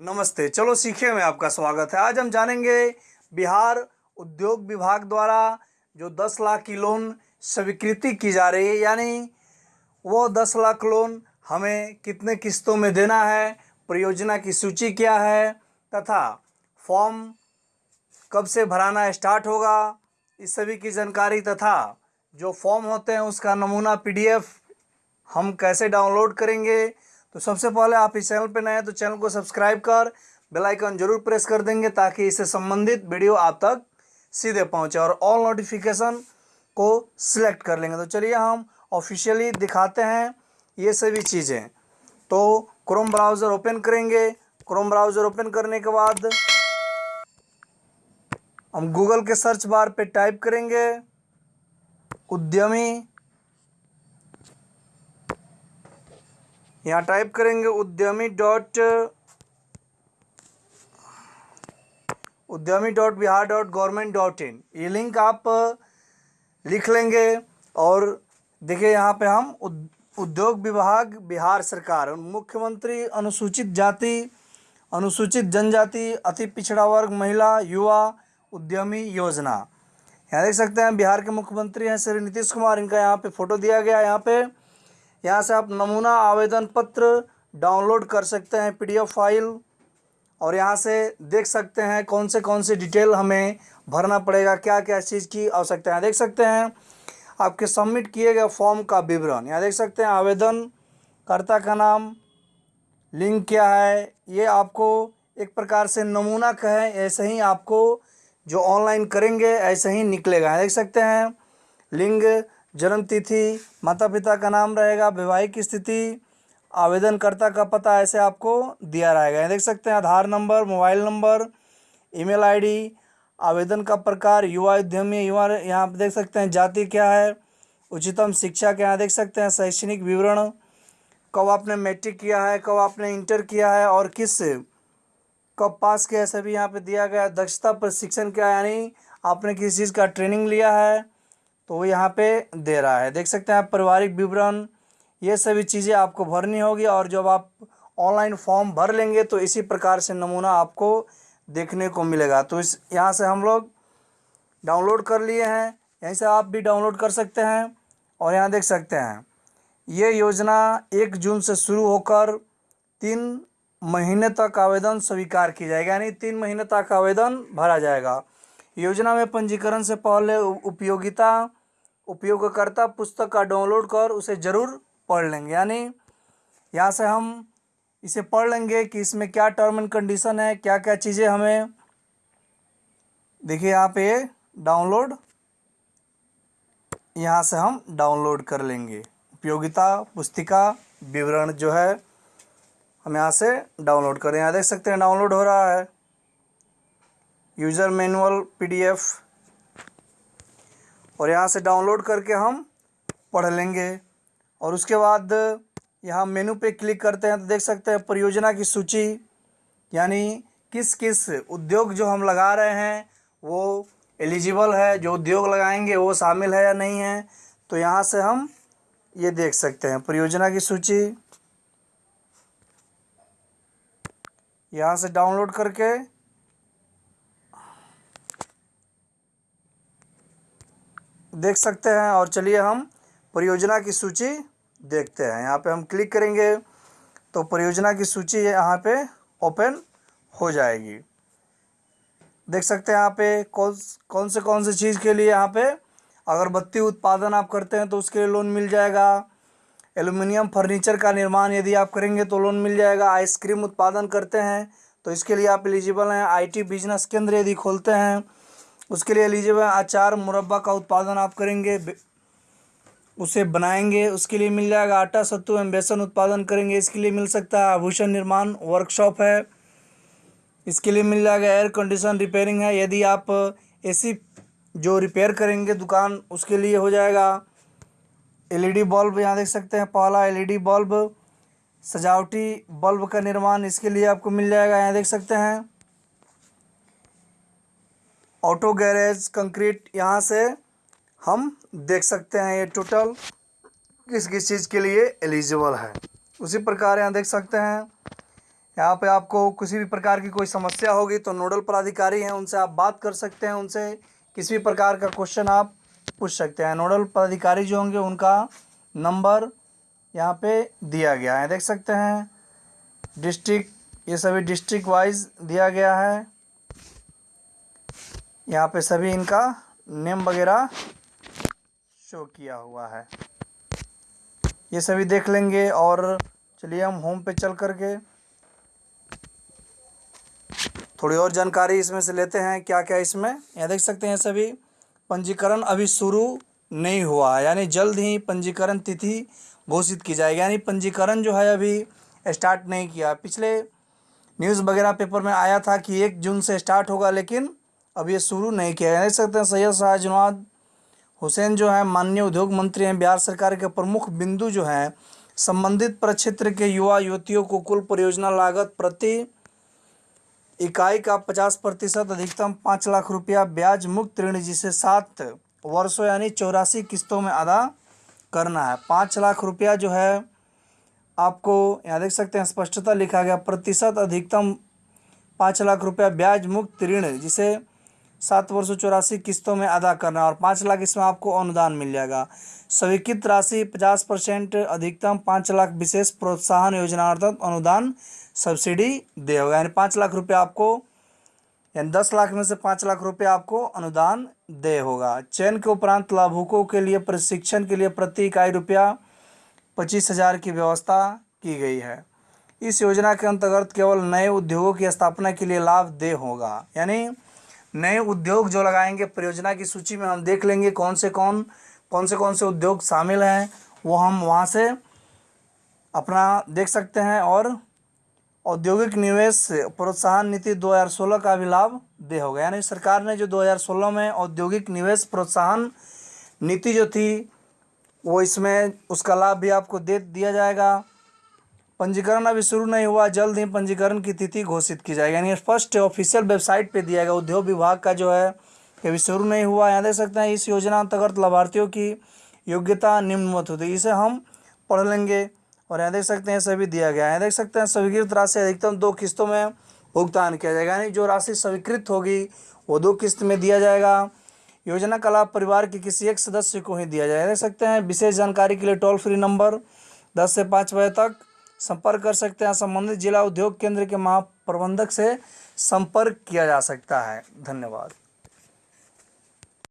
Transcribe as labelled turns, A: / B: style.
A: नमस्ते। चलो सीखे में आपका स्वागत है। आज हम जानेंगे बिहार उद्योग विभाग द्वारा जो 10 लाख की लोन स्वीकृति की जा रही है, यानी वो 10 लाख लोन हमें कितने किस्तों में देना है, परियोजना की सूची क्या है, तथा फॉर्म कब से भराना स्टार्ट होगा इस सभी की जानकारी तथा जो फॉर्म होते हैं उसका नमूना पीडीएफ हम कैसे डाउनलोड करेंगे तो सबसे पहले आप इस चैनल पर नए हैं तो चैनल को सब्सक्राइब कर, बेल आइकन ज़रूर प्रेस कर देंगे ताकि इससे संबंधित वीडियो आप तक सीधे पहुँचे और ऑल नोटिफिकेशन को सिलेक्ट कर लेंगे। तो चलिए हम ऑफिशियली दिखाते हैं ये सभी चीज़ें। तो क्रोम ब्राउज़र ओपन करेंगे। क्रोम ब्राउज़र ओपन करने के बाद हम गूगल के सर्च बार पे टाइप करेंगे। उद्यमी यहाँ टाइप करेंगे Udyami dot Udyami dot Bihar dot government dot in ये लिंक आप लिख लेंगे और देखिए यहाँ पे हम उद्योग विभाग बिहार सरकार, मुख्यमंत्री अनुसूचित जाति, अनुसूचित जनजाति, अति पिछड़ा वर्ग, महिला, युवा, उद्यमी योजना। यहाँ देख सकते हैं बिहार के मुख्यमंत्री हैं श्री नीतीश कुमार, इनका यहाँ पे फ़ोटो दिया गया यहाँ पे। यहाँ से आप नमूना आवेदन पत्र डाउनलोड कर सकते हैं, पीडीएफ फ़ाइल, और यहाँ से देख सकते हैं कौन से कौन से डिटेल हमें भरना पड़ेगा क्या क्या चीज़ की आवश्यकता है। देख सकते हैं, आपके सबमिट किए गए फॉर्म का विवरण। यहाँ देख सकते हैं आवेदन कर्ता का नाम, लिंक क्या है, ये आपको एक प्रकार से नमूना कहें, ऐसे ही आपको जो ऑनलाइन करेंगे, ऐसे ही निकलेगा। देख सकते हैं, लिंग जन्म तिथि माता पिता का नाम रहेगा, वैवाहिक स्थिति, आवेदनकर्ता का पता ऐसे आपको दिया रहेगा। देख सकते हैं, Aadhaar number, mobile number, email ID, आवेदन का प्रकार, युवा उद्यमी, युवा यहाँ पर देख सकते हैं, जाति क्या है, उच्चतम शिक्षा के यहाँ देख सकते हैं, शैक्षणिक विवरण, कब आपने मैट्रिक किया है, कब आपने इंटर किया है और किस, कब पास किया है, सभी यहाँ पे दिया गया। दक्षता प्रशिक्षण क्या यानी आपने किसी चीज़ का ट्रेनिंग लिया है तो वो यहाँ पे दे रहा है। देख सकते हैं आप, पारिवारिक विवरण, ये सभी चीज़ें आपको भरनी होगी और जब आप ऑनलाइन फॉर्म भर लेंगे तो इसी प्रकार से नमूना आपको देखने को मिलेगा। तो इस, यहाँ से हम लोग डाउनलोड कर लिए हैं। यहीं से आप भी डाउनलोड कर सकते हैं और यहाँ देख सकते हैं। ये योजना एक जून से शुरू होकर तीन महीने तक आवेदन स्वीकार की जाएगी, यानी तीन महीने तक आवेदन भरा जाएगा। योजना में पंजीकरण से पहले उपयोगिता उपयोगकर्ता पुस्तक का डाउनलोड कर उसे ज़रूर पढ़ लेंगे। यानी यहाँ से हम इसे पढ़ लेंगे कि इसमें क्या टर्म एंड कंडीशन है क्या क्या चीज़ें हमें देखिए यहाँ पे डाउनलोड यहाँ से हम डाउनलोड कर लेंगे। उपयोगिता पुस्तिका विवरण जो है, हम यहाँ से डाउनलोड करें। यहाँ देख सकते हैं डाउनलोड हो रहा है। यूज़र मैनुअल पीडीएफ और यहाँ से डाउनलोड करके हम पढ़ लेंगे। और उसके बाद यहाँ मेनू पे क्लिक करते हैं तो देख सकते हैं परियोजना की सूची, यानी किस किस उद्योग जो हम लगा रहे हैं, वो एलिजिबल है, जो उद्योग लगाएँगे वो शामिल है या नहीं है। तो यहाँ से हम ये देख सकते हैं परियोजना की सूची। यहाँ से डाउनलोड करके देख सकते हैं और चलिए हम परियोजना की सूची देखते हैं। यहाँ पे हम क्लिक करेंगे तो परियोजना की सूची यहाँ पे ओपन हो जाएगी। देख सकते हैं यहाँ पे कौन कौन से कौन से चीज़ के लिए यहाँ पे अगरबत्ती उत्पादन आप करते हैं तो उसके लिए लोन मिल जाएगा। एलुमिनियम फर्नीचर का निर्माण यदि आप करेंगे तो लोन मिल जाएगा। आइसक्रीम उत्पादन करते हैं तो इसके लिए आप एलिजिबल हैं। आईटी बिज़नेस केंद्र यदि खोलते हैं उसके लिए एलिजिबल अचार मुरब्बा का उत्पादन आप करेंगे उसे बनाएँगे, उसके लिए मिल जाएगा आटा, सत्तू एवं बेसन उत्पादन करेंगे, इसके लिए मिल सकता है आभूषण निर्माण वर्कशॉप है। इसके लिए मिल जाएगा एयर कंडीशन रिपेयरिंग है, यदि आप एसी जो रिपेयर करेंगे दुकान, उसके लिए हो जाएगा एलईडी बल्ब यहाँ देख सकते हैं, पहला एलईडी बल्ब सजावटी बल्ब का निर्माण, इसके लिए आपको मिल जाएगा, यहाँ देख सकते हैं। ऑटो गैरेज, कंक्रीट, यहाँ से हम देख सकते हैं ये टोटल किस किस चीज़ के लिए एलिजिबल है। उसी प्रकार यहाँ देख सकते हैं। यहाँ पे आपको किसी भी प्रकार की कोई समस्या होगी तो नोडल पदाधिकारी हैं, उनसे आप बात कर सकते हैं, उनसे किसी भी प्रकार का क्वेश्चन आप पूछ सकते हैं। नोडल पदाधिकारी जो होंगे, उनका नंबर यहाँ पे दिया गया है। देख सकते हैं, डिस्ट्रिक्ट, ये सभी डिस्ट्रिक्ट वाइज दिया गया है। यहाँ पे सभी इनका नेम वगैरह शो किया हुआ है। ये सभी देख लेंगे और चलिए हम होम पे चल करके थोड़ी और जानकारी इसमें से लेते हैं क्या क्या इसमें। यहाँ देख सकते हैं सभी, पंजीकरण अभी शुरू नहीं हुआ है। यानी जल्द ही पंजीकरण तिथि घोषित की जाएगी। यानी पंजीकरण जो है अभी स्टार्ट नहीं किया। पिछले न्यूज़ वगैरह पेपर में आया था कि एक जून से स्टार्ट होगा, लेकिन अब ये शुरू नहीं किया देख सकते हैं। सैयद शाहजनवाद हुसैन जो है, माननीय उद्योग मंत्री हैं, बिहार सरकार के प्रमुख बिंदु जो हैं, संबंधित प्रक्षेत्र के युवा युवतियों को कुल परियोजना लागत प्रति इकाई का पचास प्रतिशत, अधिकतम पाँच लाख रुपया ब्याज मुक्त ऋण जिसे सात वर्षों यानी चौरासी किस्तों में अदा करना है। पाँच लाख रुपया जो है, आपको यहाँ देख सकते हैं, स्पष्टता लिखा गया, प्रतिशत अधिकतम पाँच लाख रुपया ब्याज मुक्त ऋण जिसे सात वर्षों चौरासी किस्तों में अदा करना और पाँच लाख इसमें आपको अनुदान मिल जाएगा। स्वीकृत राशि पचास परसेंट, अधिकतम पाँच लाख विशेष प्रोत्साहन योजना अर्थात अनुदान सब्सिडी दे होगा। यानी पाँच लाख रुपये आपको, यानी दस लाख में से पाँच लाख रुपये आपको अनुदान दे होगा। चयन के उपरांत लाभुकों के लिए, प्रशिक्षण के लिए प्रति इकाई रुपया पच्चीस हज़ार की व्यवस्था की गई है। इस योजना के अंतर्गत केवल नए उद्योगों की स्थापना के लिए लाभ दे होगा। यानी नए उद्योग जो लगाएँगे, परियोजना की सूची में हम देख लेंगे कौन से कौन कौन से कौन से उद्योग शामिल हैं, वो हम वहाँ से अपना देख सकते हैं और औद्योगिक निवेश, प्रोत्साहन नीति 2016 का भी लाभ दे होगा। यानी सरकार ने जो 2016 में औद्योगिक निवेश प्रोत्साहन नीति जो थी, वो इसमें उसका लाभ भी आपको दे, दिया जाएगा। पंजीकरण अभी शुरू नहीं हुआ। जल्द ही पंजीकरण की तिथि घोषित की जाएगी। यानी फ़र्स्ट ऑफिशियल वेबसाइट पे दिया गया उद्योग विभाग का जो है अभी शुरू नहीं हुआ। यहाँ देख सकते हैं, इस योजना अंतर्गत लाभार्थियों की योग्यता निम्नवत होती है। इसे हम पढ़ लेंगे और यहाँ देख सकते हैं सभी दिया गया है। देख सकते हैं, स्वीकृत राशि अधिकतम दो किस्तों में भुगतान किया जाएगा। यानी जो राशि स्वीकृत होगी, वो दो किस्त में दिया जाएगा। योजना का लाभ परिवार के किसी एक सदस्य को ही दिया जाएगा। देख सकते हैं, विशेष जानकारी के लिए टोल फ्री नंबर दस से पाँच बजे तक। संपर्क कर सकते हैं। संबंधित जिला उद्योग केंद्र के महाप्रबंधक से संपर्क किया जा सकता है। धन्यवाद।